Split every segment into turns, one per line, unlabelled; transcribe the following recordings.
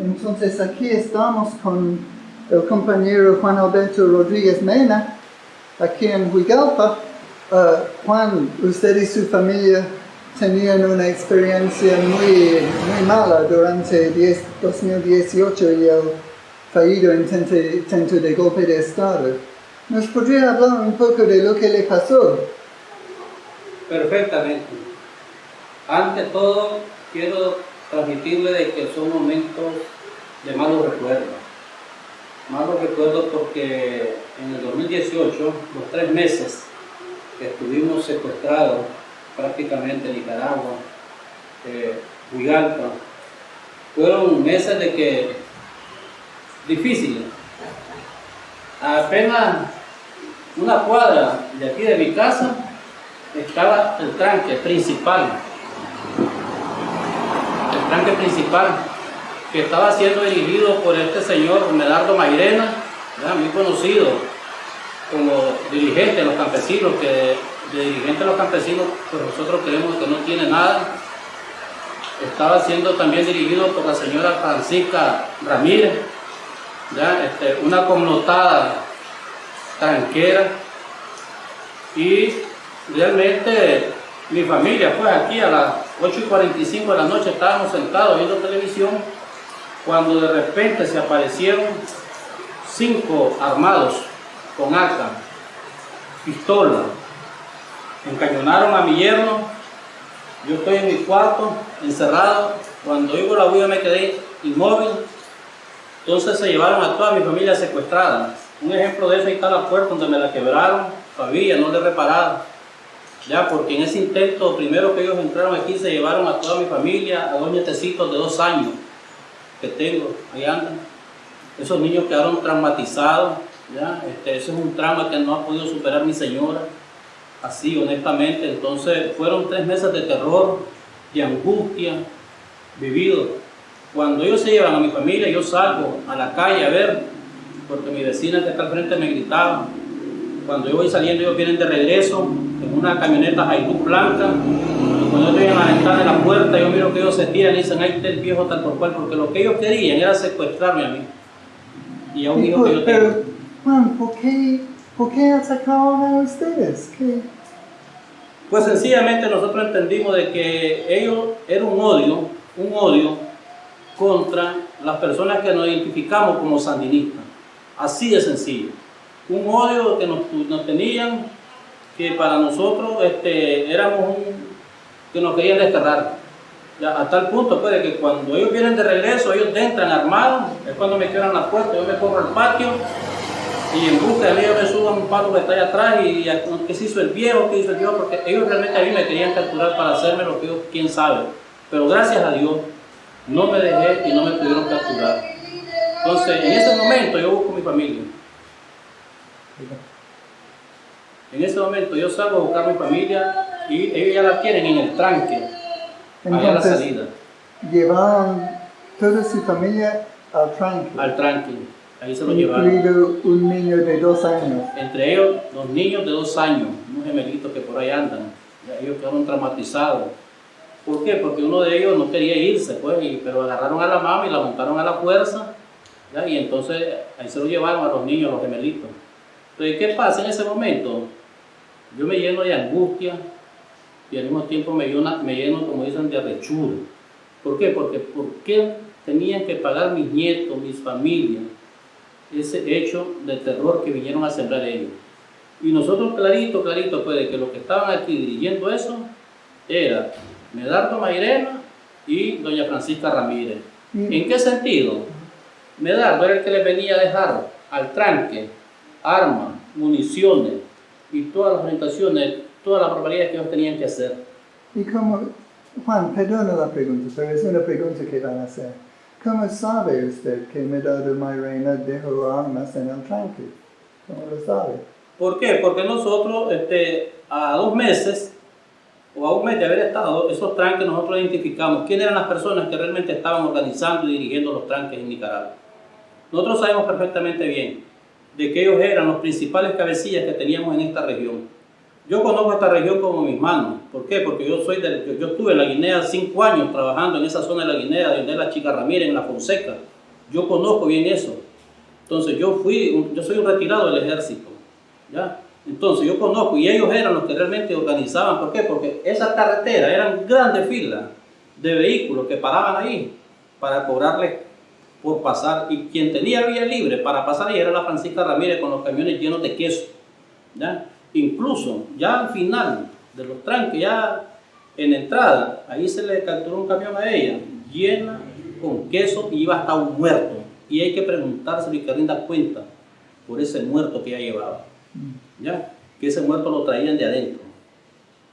Entonces aquí estamos con el compañero Juan Alberto Rodríguez Mena, aquí en Huigalpa. Uh, Juan, usted y su familia tenían una experiencia muy, muy mala durante 10 2018 y el fallido intento, intento de golpe de Estado. ¿Nos podría hablar un poco de lo que le pasó?
Perfectamente. Ante todo, quiero transmitirle de que son momentos de malos recuerdos. Malos recuerdos porque en el 2018, los tres meses que estuvimos secuestrados prácticamente en Nicaragua, eh, fueron meses de que difíciles. Apenas una cuadra de aquí de mi casa estaba el tranque principal. Tranque principal que estaba siendo dirigido por este señor Medardo Mairena, muy conocido como dirigente de los campesinos, que de dirigente de los campesinos, pues nosotros creemos que no tiene nada. Estaba siendo también dirigido por la señora Francisca Ramírez, este, una connotada tranquera. Y realmente mi familia, pues aquí a las 8 y 45 de la noche estábamos sentados viendo televisión cuando de repente se aparecieron cinco armados con arca, pistola, encañonaron a mi yerno, yo estoy en mi cuarto, encerrado, cuando oigo la huida me quedé inmóvil, entonces se llevaron a toda mi familia secuestrada. Un ejemplo de eso, está la puerta donde me la quebraron, todavía no le repararon. Ya, porque en ese intento, primero que ellos entraron aquí, se llevaron a toda mi familia, a dos nietecitos de dos años que tengo, ahí andan. Esos niños quedaron traumatizados, ya, este, ese es un trauma que no ha podido superar mi señora, así honestamente. Entonces, fueron tres meses de terror, de angustia, vivido cuando ellos se llevan a mi familia, yo salgo a la calle a ver, porque mi vecina que está al frente me gritaba. Cuando yo voy saliendo, ellos vienen de regreso en una camioneta Hilux blanca. Y cuando yo estoy en la ventana de la puerta, yo miro que ellos se tiran y dicen, ahí está el viejo tal por cual, porque lo que ellos querían era secuestrarme a mí. Y a un hijo que yo tengo.
Pero, Juan, ¿por qué, ¿por qué atacaron a ustedes? ¿Qué?
Pues sencillamente nosotros entendimos de que ellos era un odio, un odio contra las personas que nos identificamos como sandinistas. Así de sencillo. Un odio que nos, tenían, que para nosotros este, éramos un, que nos querían desterrar. A tal punto pues, de que cuando ellos vienen de regreso, ellos entran armados, es cuando me quedan la puerta, yo me corro al patio y en busca de mí yo me subo a un palo que está atrás y, qué se hizo el viejo, qué hizo el viejo, porque ellos realmente a mí me querían capturar para hacerme lo que ellos, quién sabe. Pero gracias a Dios, no me dejé y no me pudieron capturar. Entonces, en ese momento yo busco mi familia. En ese momento yo salgo a buscar mi familia y ellos ya la tienen en el tranque, allá a la salida.
Llevaron toda su familia al tranque.
Al tranque, ahí se lo llevaron.
Incluido un niño de dos años.
Entre ellos, los niños de dos años, unos gemelitos que por ahí andan. Ellos quedaron traumatizados ¿Por qué? Porque uno de ellos no quería irse, pues, pero agarraron a la mamá y la montaron a la fuerza, y entonces ahí se lo llevaron a los niños, a los gemelitos. Entonces, ¿qué pasa en ese momento? Yo me lleno de angustia y al mismo tiempo me lleno, me lleno como dicen, de arrechura. ¿Por qué? Porque ¿por qué tenían que pagar mis nietos, mis familias, ese hecho de terror que vinieron a sembrar ellos? Y nosotros clarito, clarito, pues, de que los que estaban aquí dirigiendo eso era Medardo Mairena y doña Francisca Ramírez. ¿En qué sentido? Medardo era el que les venía a dejar al tranque armas, municiones y todas las orientaciones, todas las barbaridades que ellos tenían que hacer.
Y como, Juan, perdona la pregunta, pero es una pregunta que van a hacer. ¿Cómo sabe usted que Medardo Mairena dejó armas en el tranque? ¿Cómo lo sabe?
¿Por qué? Porque nosotros este, a dos meses o a un mes de haber estado, esos tranques nosotros identificamos quiénes eran las personas que realmente estaban organizando y dirigiendo los tranques en Nicaragua. Nosotros sabemos perfectamente bien de que ellos eran los principales cabecillas que teníamos en esta región. Yo conozco esta región como mis manos. ¿Por qué? Porque yo soy yo, yo estuve en la Guinea cinco años trabajando en esa zona de la Guinea, donde la Chica Ramírez, en la Fonseca. Yo conozco bien eso. Entonces yo fui, yo soy un retirado del ejército. ¿ya? Entonces yo conozco y ellos eran los que realmente organizaban. ¿Por qué? Porque esa carretera eran grandes filas de vehículos que paraban ahí para cobrarle por pasar. Y quien tenía vía libre para pasar ahí era la Francisca Ramírez con los camiones llenos de queso. ¿ya? Incluso ya al final de los tranques, ya en entrada, ahí se le capturó un camión a ella, llena con queso y iba hasta un muerto. Y hay que preguntarse y que rinda cuenta por ese muerto que ella llevaba. ¿Ya? Que ese muerto lo traían de adentro.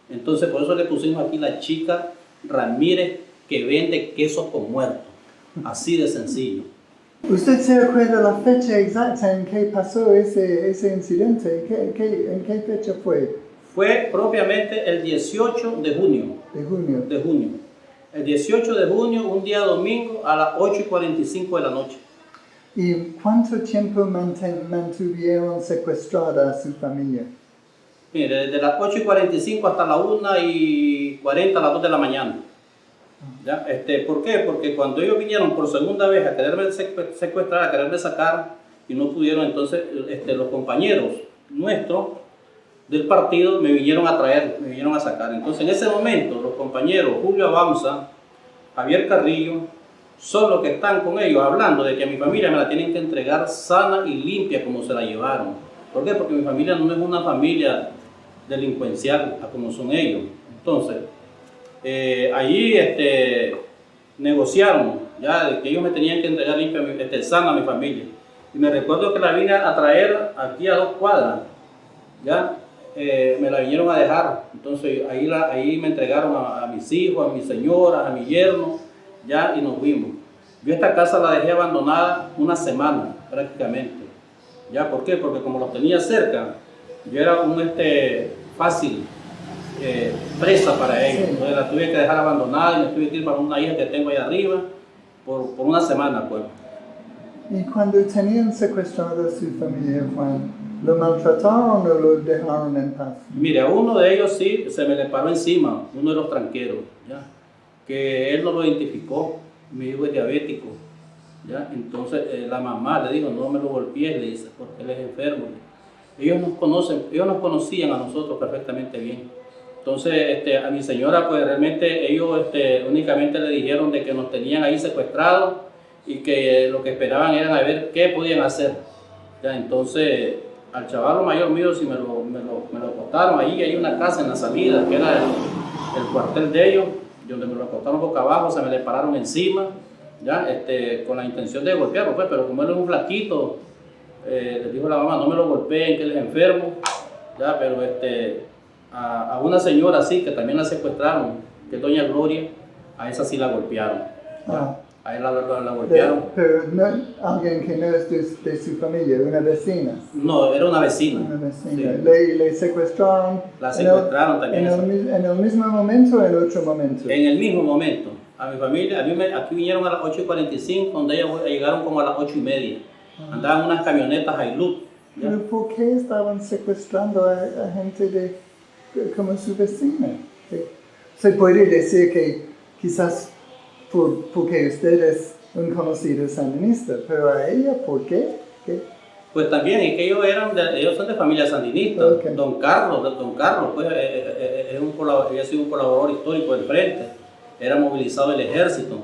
Entonces, por eso le pusimos aquí la chica Ramírez que vende queso con muerto. Así de sencillo.
¿Usted se acuerda la fecha exacta en que pasó ese, ese incidente? ¿Qué, qué- en qué fecha fue?
Fue propiamente el 18 de junio.
De junio.
de junio. El 18 de junio, un día domingo, a las 8 y 45 de la noche.
¿Y cuánto tiempo mantuvieron secuestrada a su familia?
Mire, desde las 8 y 45 hasta las 1 y 40, a las 2 de la mañana. Este, ¿Por qué? Porque cuando ellos vinieron por segunda vez a quererme secue- secuestrar, a quererme sacar, y no pudieron, entonces este, los compañeros nuestros del partido me vinieron a traer, me vinieron a sacar. Entonces en ese momento los compañeros Julio Abamsa, Javier Carrillo, son los que están con ellos hablando de que a mi familia me la tienen que entregar sana y limpia como se la llevaron. ¿Por qué? Porque mi familia no es una familia delincuencial como son ellos. Entonces, eh, allí este, negociaron ya que ellos me tenían que entregar limpia, este, sana a mi familia. Y me recuerdo que la vine a traer aquí a dos cuadras, ya eh, me la vinieron a dejar. Entonces ahí, la, ahí me entregaron a, mis hijos, a mi señora, a mi yerno, ya y nos fuimos. Yo esta casa la dejé abandonada una semana prácticamente. ¿Ya por qué? Porque como los tenía cerca, yo era un este, fácil eh, presa para ellos.
Sí.
Entonces la tuve que dejar abandonada y me tuve que ir para una hija que tengo ahí arriba por, por una semana. Pues.
¿Y cuando tenían secuestrada a su familia, Juan, lo maltrataron o lo dejaron en paz?
Mire, a uno de ellos sí se me le paró encima, uno de los tranqueros, ¿ya? que él no lo identificó, mi hijo es diabético. ¿ya? Entonces eh, la mamá le dijo, no me lo golpees, le dice, porque él es enfermo. Ellos nos conocen, ellos nos conocían a nosotros perfectamente bien. Entonces este, a mi señora, pues realmente ellos este, únicamente le dijeron de que nos tenían ahí secuestrados y que lo que esperaban era a ver qué podían hacer. ¿ya? Entonces al chaval mayor mío sí me lo, me lo, me lo acostaron ahí, hay una casa en la salida, que era el, el cuartel de ellos, donde me lo acostaron boca abajo, se me le pararon encima, ya, este, con la intención de golpearlo, pues, pero como él es un flaquito, eh, le dijo la mamá, no me lo golpeen, que él es enfermo, ya, pero este, a, a una señora así, que también la secuestraron, que es doña Gloria, a esa sí la golpearon.
Ah.
a él la, la- la golpearon.
pero no, alguien que no es de, de su familia, una vecina.
No, era una vecina.
Una vecina.
Sí.
Le, le secuestraron.
La
en el-
secuestraron también
En el, en el mismo momento o en otro momento.
En el mismo momento, a mi familia, a mí me- aquí vinieron a las 8 y 45, donde ellos llegaron como a las 8 y media. Andaban unas camionetas Hilux.
Pero ¿por qué estaban secuestrando a, a gente de, como su vecina? Que- Se puede decir que quizás por, porque usted es un conocido sandinista, pero a ella, ¿por qué? ¿Qué?
Pues también, es que ellos, eran de- ellos son de familia sandinista.
Ok.
Don Carlos, don Carlos, pues, eh, eh, eh, es un había sido un colaborador histórico del frente. Era movilizado el ejército.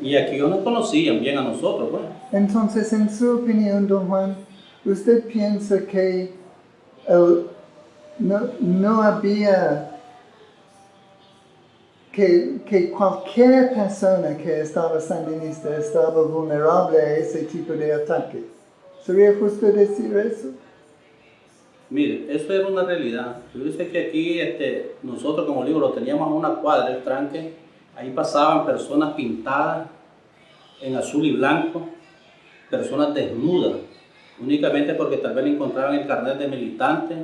Y aquí ellos nos conocían bien a nosotros, pues.
Entonces, en su opinión, don Juan, ¿usted piensa que el- no, no había que, que cualquier persona que estaba sandinista estaba vulnerable a ese tipo de ataques? ¿Sería justo decir eso?
Mire, eso era una realidad. Yo dice que aquí este, nosotros, como digo, lo teníamos una cuadra del tranque. Ahí pasaban personas pintadas en azul y blanco, personas desnudas, únicamente porque tal vez encontraban el carnet de militante.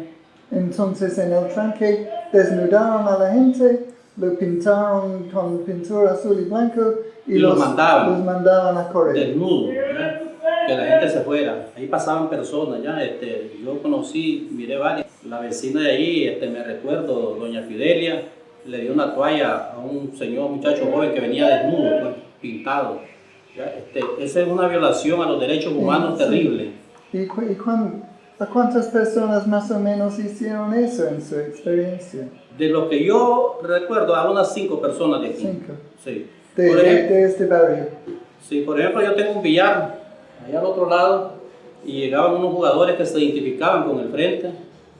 Entonces, en el tranque desnudaron a la gente, lo pintaron con pintura azul y blanco y,
Y los mandaban.
los mandaban a correr.
desnudos. ¿verdad? que la gente se fuera. Ahí pasaban personas, ya, este, yo conocí, miré varias. La vecina de ahí, este, me recuerdo, doña Fidelia, le dio una toalla a un señor, muchacho joven que venía desnudo, pues, pintado. Ya, este, esa es una violación a los derechos humanos
Sí.
terrible.
¿Y, cu- y a cuántas personas más o menos hicieron eso en su experiencia?
De lo que yo recuerdo, a unas cinco personas de aquí.
Cinco.
Sí.
De,
ejemplo,
de este barrio.
Sí, por ejemplo, yo tengo un billar allá al otro lado y llegaban unos jugadores que se identificaban con el frente.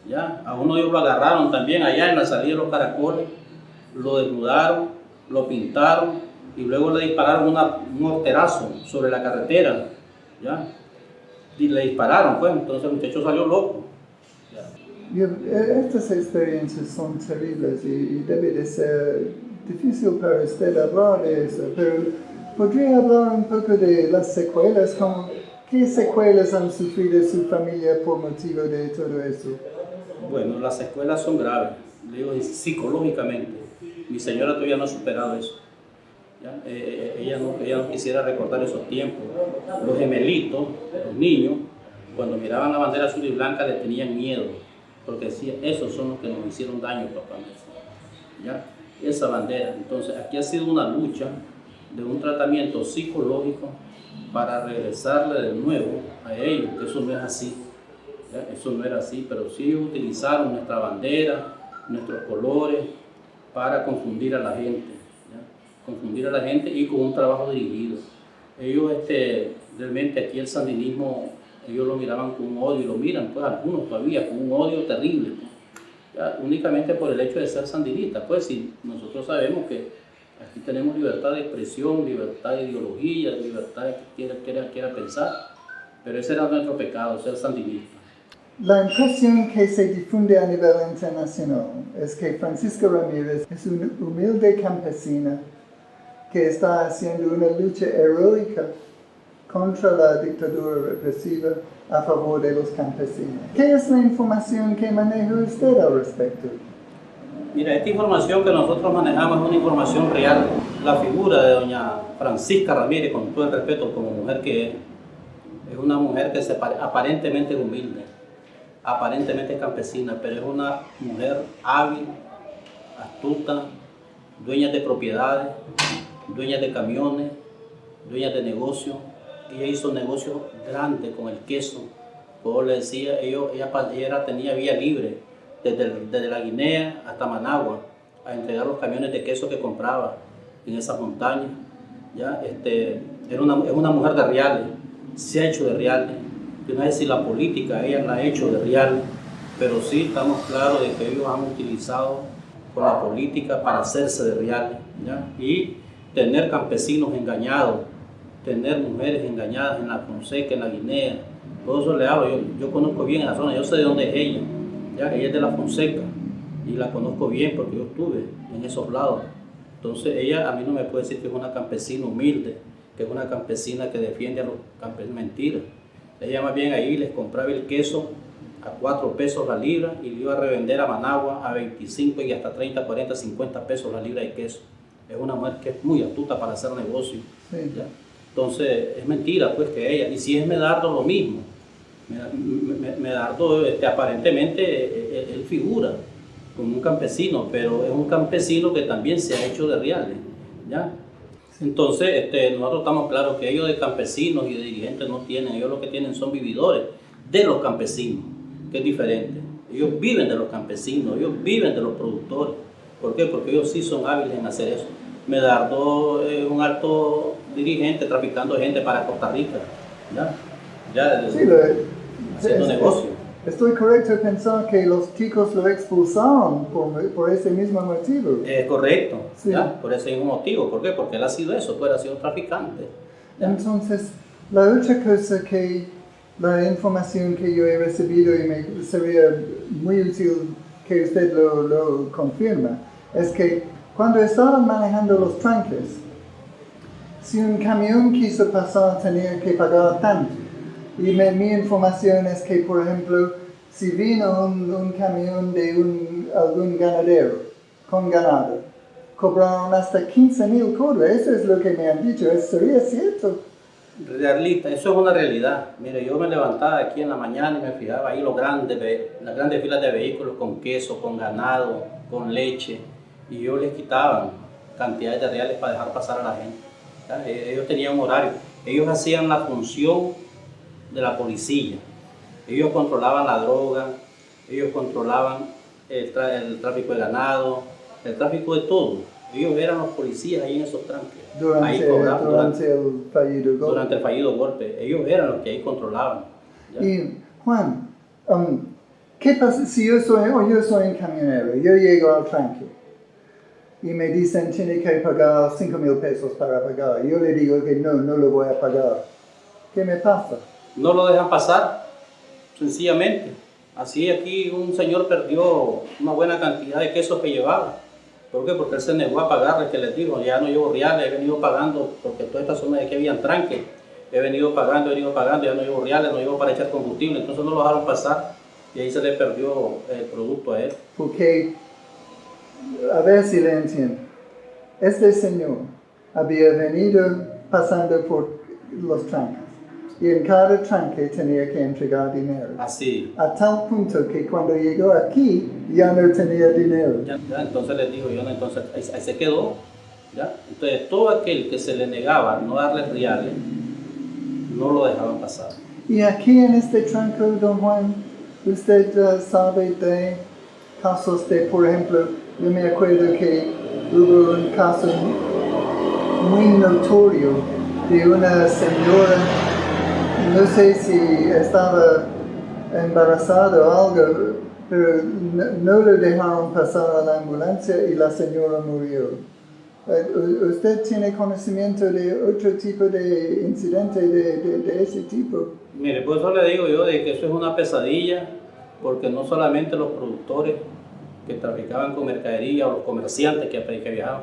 Ya, a uno de ellos lo agarraron también allá en la salida de los caracoles, lo desnudaron, lo pintaron y luego le dispararon una- un morterazo sobre la carretera. Ya, y le dispararon, pues, entonces el muchacho salió loco.
Eh, estas experiencias son terribles y, debe de ser difícil para usted hablar de eso, pero ¿podría hablar un poco de las secuelas? Como, ¿Qué secuelas han sufrido su familia por motivo de todo eso?
Bueno, las escuelas son graves, digo psicológicamente. Mi señora todavía no ha superado eso. Eh, eh, ella, no, ella no quisiera recordar esos tiempos. Los gemelitos, los niños, cuando miraban la bandera azul y blanca le tenían miedo, porque decían, esos son los que nos hicieron daño, papá. ¿Ya? Esa bandera. Entonces, aquí ha sido una lucha de un tratamiento psicológico para regresarle de nuevo a ellos, eso no es así. Eso no era así, pero sí utilizaron nuestra bandera, nuestros colores, para confundir a la gente. Confundir a la gente y con un trabajo dirigido. Ellos, este, realmente aquí el sandinismo, ellos lo miraban con un odio, y lo miran, pues algunos todavía, con un odio terrible, pues, ¿ya? únicamente por el hecho de ser sandinistas, pues si nosotros sabemos que aquí tenemos libertad de expresión, libertad de ideología, libertad de que quiera, quiera, quiera pensar, pero ese era nuestro pecado, ser sandinista.
La impresión que se difunde a nivel internacional es que Francisco Ramírez es una humilde campesina que está haciendo una lucha heroica contra la dictadura represiva a favor de los campesinos. ¿Qué es la información que maneja usted al respecto?
Mira, esta información que nosotros manejamos es una información real. La figura de doña Francisca Ramírez, con todo el respeto como mujer que es, es una mujer que se pare- aparentemente humilde, aparentemente es campesina, pero es una mujer hábil, astuta, dueña de propiedades, dueña de camiones, dueña de negocios. Ella hizo negocios grandes con el queso. Como le decía, ellos- ella, ella tenía vía libre desde, desde la Guinea hasta Managua a entregar los camiones de queso que compraba en esas montañas. ¿ya? Este, era una, es una mujer de reales, se ha hecho de reales. Yo no sé si la política ella la ha hecho de reales, pero sí estamos claros de que ellos han utilizado con la política para hacerse de reales ¿ya? y tener campesinos engañados, tener mujeres engañadas en la Fonseca, en la Guinea. Todo eso le hablo, yo, conozco bien la zona, yo sé de dónde es ella. ¿ya? Ella es de la Fonseca y la conozco bien porque yo estuve en esos lados. Entonces ella a mí no me puede decir que es una campesina humilde, que es una campesina que defiende a los campesinos. Mentira. Ella más bien ahí les compraba el queso a 4 pesos la libra y le iba a revender a Managua a 25 y hasta 30, 40, 50 pesos la libra de queso. Es una mujer que es muy astuta para hacer negocio.
Sí.
¿ya? Entonces es mentira pues que ella, y si es Medardo lo mismo. Meda- Me- Medardo este, aparentemente eh, eh, él figura como un campesino, pero es un campesino que también se ha hecho de reales. ¿ya? Entonces este, nosotros estamos claros que ellos de campesinos y de dirigentes no tienen, ellos lo que tienen son vividores de los campesinos, que es diferente. Ellos viven de los campesinos, ellos viven de los productores. ¿Por qué? Porque ellos sí son hábiles en hacer eso. Medardo es un alto dirigente traficando gente para Costa Rica. ¿ya? Ya,
Sí, lo-
haciendo
es-
negocio.
Estoy correcto en pensar que los chicos lo expulsaron por, por ese mismo motivo.
Es correcto,
Sí.
¿ya? por ese mismo motivo. ¿Por qué? Porque él ha sido eso, pues él ha sido traficante. ¿ya?
Entonces, la otra cosa que la información que yo he recibido y me sería muy útil que usted lo, lo confirma, es que cuando estaban manejando los tranques, si un camión quiso pasar tenía que pagar tanto. Y me- mi información es que, por ejemplo, si vino un, un camión de un, algún ganadero con ganado, cobraron hasta 15 mil cobras. Eso es lo que me han dicho. ¿Es- ¿Sería cierto?
Realista, eso es una realidad. Mire, yo me levantaba aquí en la mañana y me fijaba ahí los grandes, las grandes filas de vehículos con queso, con ganado, con leche, y yo les quitaban cantidades de reales para dejar pasar a la gente. E- Ellos tenían un horario, ellos hacían la función de la policía, ellos controlaban la droga, ellos controlaban el tráfico de ganado, el tráfico de todo. Ellos eran los policías ahí en esos tranques.
Durante,
ahí cobraban,
durante el fallido golpe.
durante el fallido golpe. Ellos eran los que ahí controlaban. ¿ya?
Y Juan, um, ¿qué pasa si yo soy, yo soy un camionero, yo llego al tranque y me dicen tiene que pagar 5 mil pesos para pagar? Yo le digo que no, no lo voy a pagar. ¿Qué me pasa?
No lo dejan pasar, sencillamente. Así aquí un señor perdió una buena cantidad de quesos que llevaba. ¿Por qué? Porque él se negó a pagarle, que les digo, ya no llevo reales, he venido pagando, porque toda esta zona de aquí habían tranque, he venido pagando, he venido pagando, ya no llevo reales, no llevo para echar combustible, entonces no lo dejaron pasar y ahí se le perdió el producto a él.
Porque, a ver si le entiendo, este señor había venido pasando por los tranques y en cada tranque tenía que entregar dinero.
Así,
A tal punto que cuando llegó aquí ya no tenía dinero.
Ya, ya, entonces les digo yo, entonces ahí, ahí se quedó. ¿ya? Entonces todo aquel que se le negaba no darle reales, no lo dejaban pasar.
Y aquí en este tranco, don Juan, usted uh, sabe de casos de, por ejemplo, yo me acuerdo que hubo un caso muy notorio de una señora, no sé si estaba embarazada o algo, pero no, no lo dejaron pasar a la ambulancia y la señora murió. Eh, ¿Usted tiene conocimiento de otro tipo de incidente de, de- de ese tipo?
Mire, por eso le digo yo de que eso es una pesadilla, porque no solamente los productores que traficaban con mercadería o los comerciantes que, que viajaban,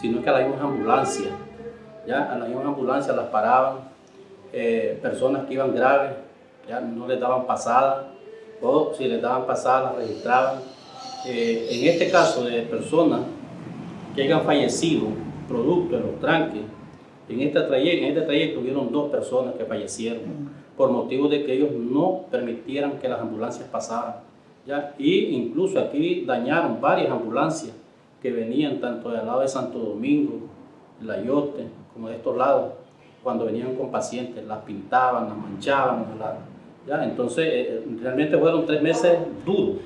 sino que a las mismas ambulancias, ya a las mismas ambulancias las paraban, eh, personas que iban graves, ya no les daban pasada, o si les daban pasada las registraban. Eh, en este caso de personas que hayan fallecido producto de los tranques, en este trayecto, en este trayecto hubieron dos personas que fallecieron por motivo de que ellos no permitieran que las ambulancias pasaran. ¿ya? Y incluso aquí dañaron varias ambulancias que venían tanto del lado de Santo Domingo, La Yote, como de estos lados, cuando venían con pacientes, las pintaban, las manchaban, las- ¿ya? Entonces, eh, realmente fueron tres meses duros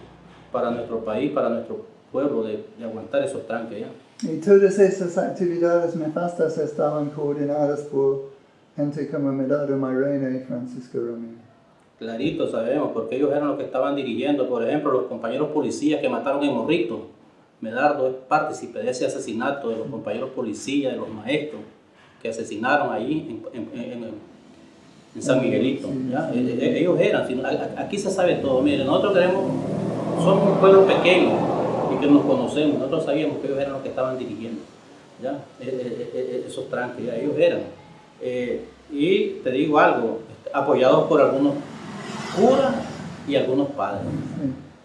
para nuestro país, para nuestro pueblo, de, de aguantar esos tranques. ¿ya?
Y todas esas actividades nefastas estaban coordinadas por gente como Medardo Mairena y Francisco Romero.
Clarito sabemos, porque ellos eran los que estaban dirigiendo, por ejemplo, los compañeros policías que mataron en Morrito. Medardo es partícipe de ese asesinato de los compañeros policías, de los maestros que asesinaron ahí en, en- en- en San Miguelito. Ellos eran, sino- aquí se sabe todo. Mire, nosotros queremos, somos un pueblo pequeño y que nos conocemos, nosotros sabíamos que ellos eran los que estaban dirigiendo. ¿ya? Eh, eh, eh, esos tranques, ya, ellos eran. Eh, y te digo algo, apoyados por algunos curas y algunos padres.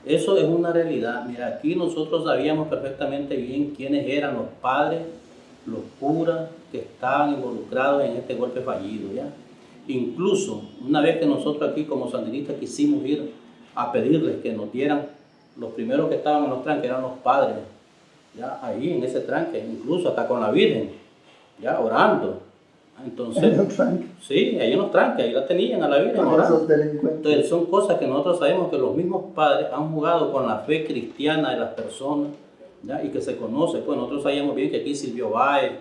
Eso es una realidad. Mira, aquí nosotros sabíamos perfectamente bien quiénes eran los padres, los curas que estaban involucrados en este golpe fallido, ¿ya? Incluso una vez que nosotros aquí como sandinistas quisimos ir a pedirles que nos dieran, los primeros que estaban en los tranques eran los padres, ya, ahí en ese tranque, incluso hasta con la Virgen, ya, orando. Entonces,
En
sí, ahí en los tranques, ahí la tenían a la Virgen orando. Entonces son cosas que nosotros sabemos que los mismos padres han jugado con la fe cristiana de las personas ¿ya? y que se conoce. Pues nosotros sabíamos bien que aquí Silvio Báez,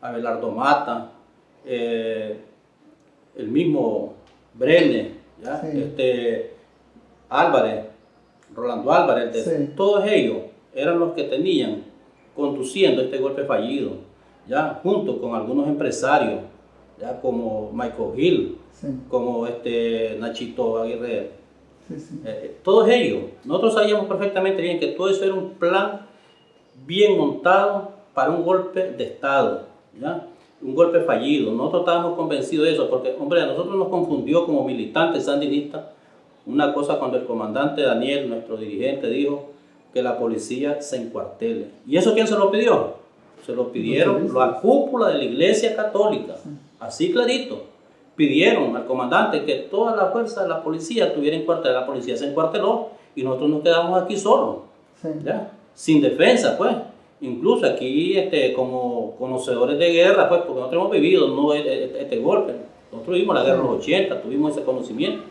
Abelardo Mata, eh, el mismo.
Sí.
este, Álvarez, Rolando Álvarez, de-
Sí.
todos ellos eran los que tenían conduciendo este golpe fallido, ¿ya? junto con algunos empresarios, ¿ya? como Michael Hill,
Sí,
como este Nachito Aguirre,
sí.
eh, todos ellos, nosotros sabíamos perfectamente bien que todo eso era un plan bien montado para un golpe de Estado, ¿ya? un golpe fallido. Nosotros estábamos convencidos de eso, porque, hombre, a nosotros nos confundió como militantes sandinistas una cosa cuando el comandante Daniel, nuestro dirigente, dijo que la policía se encuartele. ¿Y eso quién se lo pidió? Se lo pidieron la cúpula de la Iglesia Católica, así clarito pidieron al comandante que toda la fuerza de la policía estuviera en cuartel. La policía se encuarteló y nosotros nos quedamos aquí solos,
Sí.
¿ya? Sin defensa, pues. Incluso aquí, este, como conocedores de guerra, pues, porque nosotros hemos vivido ¿no? este, golpe. Nosotros vimos la guerra de los 80, tuvimos ese conocimiento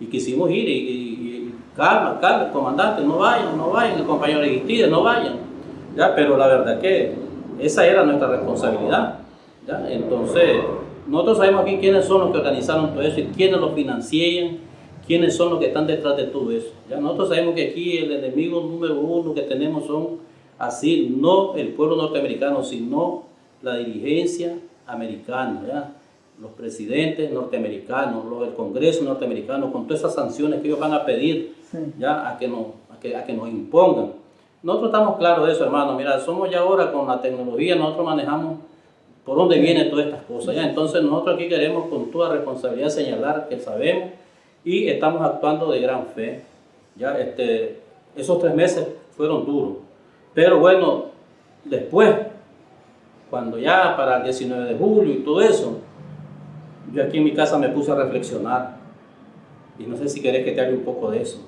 y quisimos ir y, y- y calma, calma, comandante, no vayan, no vayan, el compañero Aristide, no vayan. ¿ya? Pero la verdad que esa era nuestra responsabilidad. ¿ya? Entonces, nosotros sabemos aquí quiénes son los que organizaron todo eso y quiénes lo financian, quiénes son los que están detrás de todo eso. ¿ya? Nosotros sabemos que aquí el enemigo número uno que tenemos son así, no el pueblo norteamericano, sino la dirigencia americana, ¿ya? los presidentes norteamericanos, los, el Congreso norteamericano, con todas esas sanciones que ellos van a pedir
Sí.
ya a que, nos, a, que, a que nos impongan. Nosotros estamos claros de eso, hermano. Mira, somos ya ahora con la tecnología, nosotros manejamos por dónde vienen todas estas cosas. ¿ya? Entonces nosotros aquí queremos con toda responsabilidad señalar que sabemos y estamos actuando de gran fe. ¿ya? Este, esos tres meses fueron duros. Pero bueno, después, cuando ya para el 19 de julio y todo eso, yo aquí en mi casa me puse a reflexionar. Y no sé si querés que te hable un poco de eso.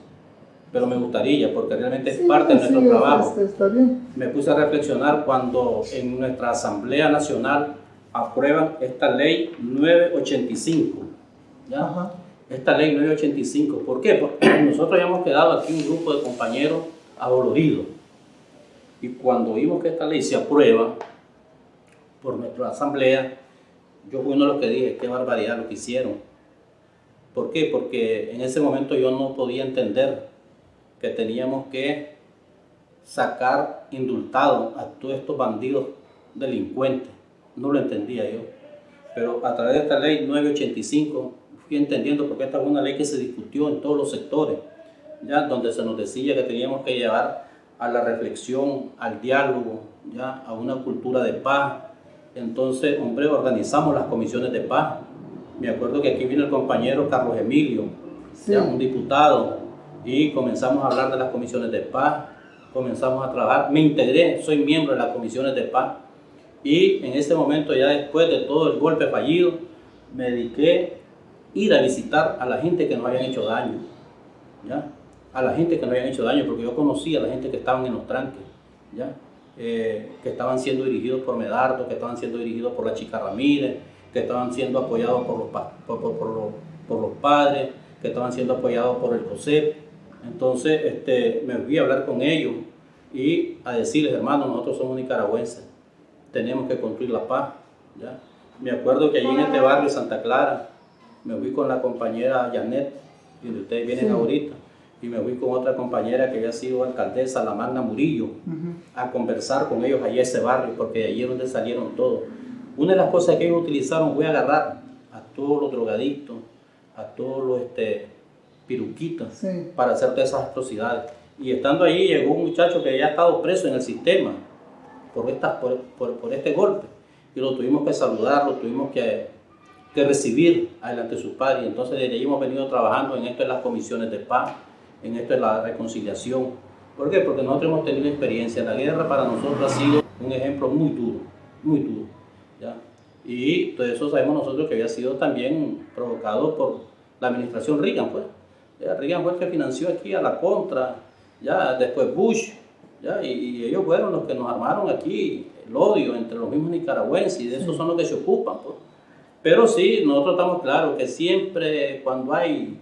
Pero me gustaría, porque realmente es
Sí,
parte de
sí,
nuestro trabajo
está bien.
me puse a reflexionar cuando en nuestra Asamblea Nacional aprueban esta ley 985. ¿ya?
Ajá.
Esta ley 985. ¿Por qué? Porque nosotros habíamos quedado aquí un grupo de compañeros adoloridos. Y cuando vimos que esta ley se aprueba por nuestra Asamblea, yo fui uno de los que dije, qué barbaridad lo que hicieron. ¿Por qué? Porque en ese momento yo no podía entender que teníamos que sacar indultado a todos estos bandidos delincuentes. No lo entendía yo. Pero a través de esta ley 985 fui entendiendo porque esta fue una ley que se discutió en todos los sectores, ya donde se nos decía que teníamos que llevar a la reflexión, al diálogo, ya a una cultura de paz. Entonces, hombre, organizamos las comisiones de paz. Me acuerdo que aquí vino el compañero Carlos Emilio,
Sí.
ya un diputado, y comenzamos a hablar de las comisiones de paz, comenzamos a trabajar, me integré, soy miembro de las comisiones de paz, y en ese momento, ya después de todo el golpe fallido, me dediqué ir a visitar a la gente que nos habían hecho daño, ¿ya? a la gente que nos habían hecho daño, porque yo conocía a la gente que estaban en los tranques, ¿ya? Eh, que estaban siendo dirigidos por Medardo, que estaban siendo dirigidos por la chica Ramírez, que estaban siendo apoyados por los, pa- por, por- por los, por los padres, que estaban siendo apoyados por el COSEP. Entonces este, me fui a hablar con ellos y a decirles, hermanos, nosotros somos nicaragüenses, tenemos que construir la paz. ¿ya? Me acuerdo que allí en este barrio Santa Clara, me fui con la compañera Janet, donde ustedes vienen
Sí.
ahorita, y me fui con otra compañera que había sido alcaldesa, la Magna Murillo, a conversar con ellos allá a ese barrio, porque de allí es donde salieron todos. Una de las cosas que ellos utilizaron fue agarrar a todos los drogadictos, a todos los este, piruquitas,
Sí.
para hacer todas esas atrocidades. Y estando allí llegó un muchacho que ya ha estado preso en el sistema por, esta, por, por- por este golpe. Y lo tuvimos que saludar, lo tuvimos que, que recibir adelante de sus padres. Y entonces desde allí hemos venido trabajando en esto de las comisiones de paz, en esto de la reconciliación. ¿Por qué? Porque nosotros hemos tenido experiencia. La guerra para nosotros ha sido un ejemplo muy duro, muy duro. ¿ya? Y todo eso sabemos nosotros que había sido también provocado por la administración Reagan, pues. Ya, Reagan fue el que financió aquí a la contra, ya después Bush, ya, y, y ellos fueron los que nos armaron aquí el odio entre los mismos nicaragüenses, y de eso son los que se ocupan, pues. Pero sí, nosotros estamos claros que siempre cuando hay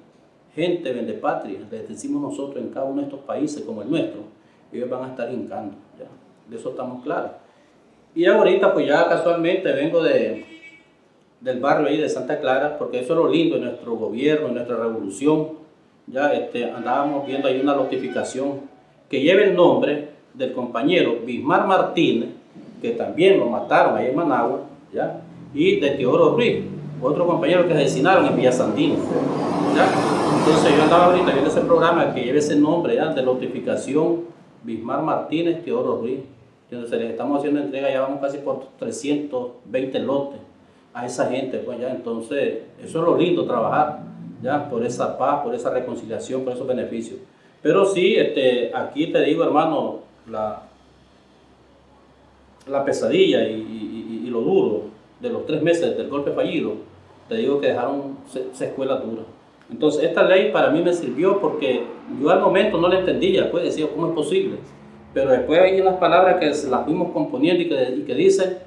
gente vende patria, les decimos nosotros en cada uno de estos países como el nuestro, ellos van a estar hincando, ya, de eso estamos claros. Y ahorita pues ya casualmente vengo de, del barrio ahí de Santa Clara, porque eso es lo lindo de nuestro gobierno, de nuestra revolución. Ya este, andábamos viendo ahí una notificación que lleva el nombre del compañero Bismar Martínez, que también lo mataron ahí en Managua, ¿ya? Y de Teodoro Ruiz, otro compañero que asesinaron en Villa Sandino. Entonces yo andaba ahorita viendo ese programa que lleva ese nombre ¿ya? de notificación Bismar Martínez, Teodoro Ruiz. Entonces les estamos haciendo entrega, ya vamos casi por 320 lotes a esa gente, pues ya, entonces eso es lo lindo, trabajar, ya, por esa paz, por esa reconciliación, por esos beneficios. Pero sí, este, aquí te digo, hermano, la, la pesadilla y lo duro de los tres meses del golpe fallido te digo que dejaron se- secuelas duras. Entonces, esta ley para mí me sirvió porque yo al momento no la entendía, pues decía, ¿cómo es posible? Pero después hay unas palabras que las fuimos componiendo y que, y que dice,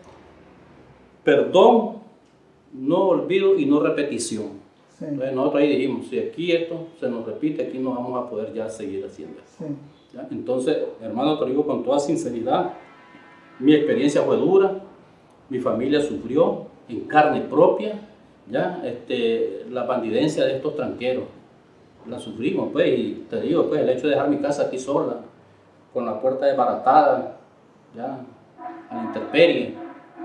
perdón, no olvido y no repetición.
Sí,
Entonces nosotros ahí dijimos, si aquí esto se nos repite, aquí no vamos a poder ya seguir haciendo eso. Entonces, hermano, te lo digo con toda sinceridad, mi experiencia fue dura, mi familia sufrió en carne propia, ¿ya? Este, la bandidencia de estos tranqueros, la sufrimos, pues, y te digo, pues, el hecho de dejar mi casa aquí sola, con la puerta desbaratada, ¿ya? A la intemperie,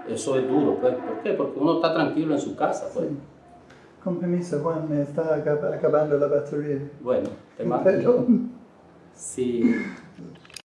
eso es duro, pues, ¿por qué? Porque uno está tranquilo en su casa, pues.
sí. Con permiso, Juan, me está acab- acabando la batería.
Bueno, te mando.
Perdón.
Sí,